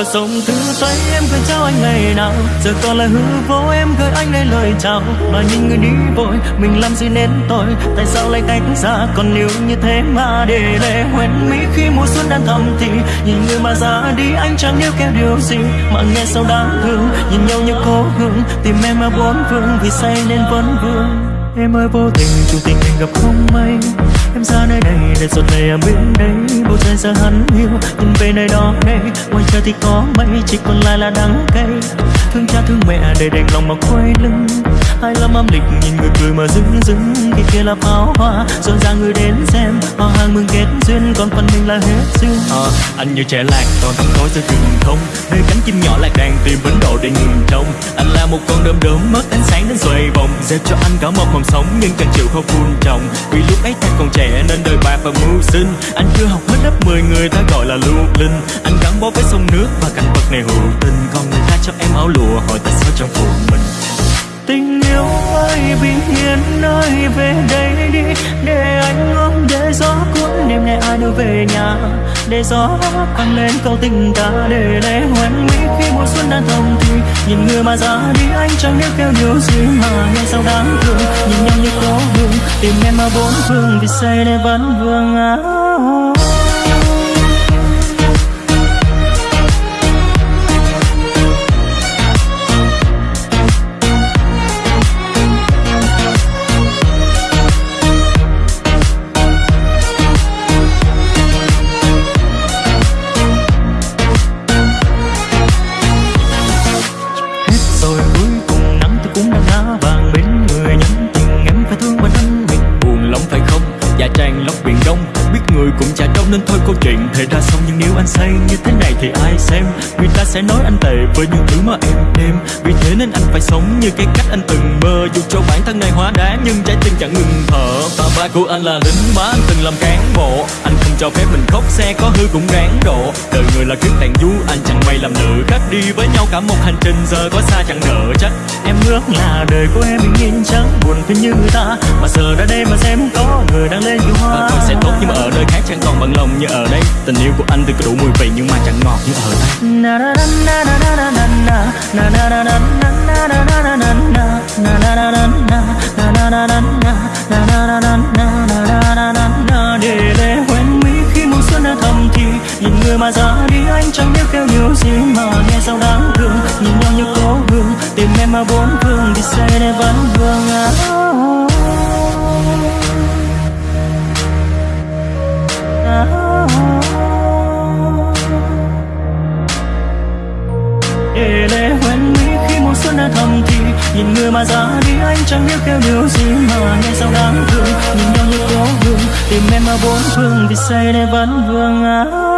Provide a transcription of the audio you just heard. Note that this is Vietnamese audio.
và sông thư tay em gửi trao anh ngày nào. Giờ còn là hư vô, em gửi anh đây lời chào. Mà nhìn người đi vội, mình làm gì nên tội? Tại sao lại cách xa? Còn yêu như thế mà để lệ hoen mỹ khi mùa xuân đang thầm thì. Nhìn người mà ra đi, anh chẳng yêu kéo điều gì. Mà nghe sao đáng thương, nhìn nhau như cố hương. Tìm em mà bốn phương, vì say nên vẫn vương. Em ơi, vô tình chung tình anh gặp không may. Em ra nơi đây để giọt lệ ở bên đây Bầu trời giờ hắn hiu cùng về nơi đó đây Ngoài trời thì có mây, chỉ còn lại là đắng cay. Thương cha thương mẹ để đành lòng mà quay lưng. Hai lắm âm lịch nhìn người cười mà dưng dưng Khi kia là pháo hoa rồi ra người đến xem. Họ hàng mừng kết duyên còn phần mình là hết duyên. À, Anh như trẻ lạc còn thắm tối giữa rừng thông. Nơi cánh chim nhỏ lạc đàn tìm bến độ để ngừng trông. Anh là một con đom đóm mất ánh sáng đến xoay vòng. Dẹp cho anh cả một mầm sống nhưng cần chịu khó phun trồng Vì lúc ấy ta còn trẻ nên đời bạc và mưu sinh. Anh chưa học hết lớp 10 người ta gọi là lưu linh. Anh gắn bó với sông nước và cảnh vật này hữu tình. Còn người ta cho em áo lụa hỏi tại sao trong phụ mình. Tình yêu ơi bình yên ơi về đây đi. Để anh ôm, để gió cuốn đêm nay ai đưa về nhà. Để gió vang lên câu tình ta, để lẽ hoen mỹ khi mùa xuân đang thông thì. Nhìn người mà ra đi, anh chẳng biết kêu điều gì mà nghe sao đáng thương. Nhìn nhau như cố hương tìm em ở bốn phương vì say để vẫn vương áo. Nên thôi câu chuyện thể ra xong nhưng nếu anh say như thế này thì ai xem? Người ta sẽ nói anh tệ với những thứ mà em đem. Vì thế nên anh phải sống như cái cách anh từng mơ. Dù cho bản thân này hóa đá, nhưng trái tim chẳng ngừng thở. Và ba của anh là lính má, anh từng làm cán bộ. Anh không cho phép mình khóc, xe có hư cũng ráng độ đời người là kiếp đàn du, anh chẳng may làm nữ khách đi với nhau cả một hành trình, giờ có xa chẳng nợ trách. Em ước là đời của em bình yên chẳng buồn phiền như ta. Mà giờ đã đây mà xem có tình yêu của anh thì có đủ mùi vị nhưng mà chẳng ngọt như ở đây. Để lệ hoen mỹ khi mùa xuân đã thầm thì nhìn người mà ra đi anh chẳng biết kêu nhiều gì mà nghe sao đáng thương. Nhìn nhau như cố hương tìm em mà bốn phương thì say để vẫn vương áo. Oh, oh. Quên mỹ khi mùa xuân đã thầm thì. Nhìn người mà ra đi anh chẳng biết kêu điều gì mà nghe sao đáng thương. Nhìn nhau như cố hương, tìm em mà bốn phương vì say để vẫn vương áo.